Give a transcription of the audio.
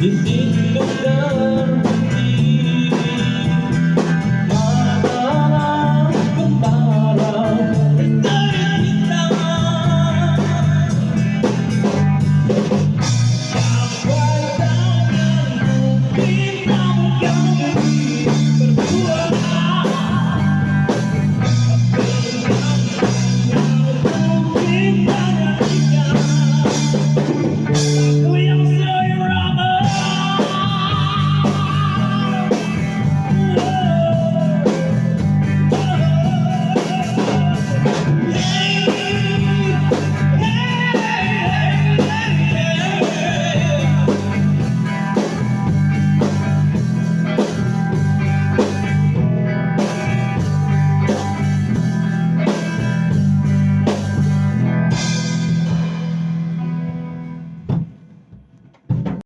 This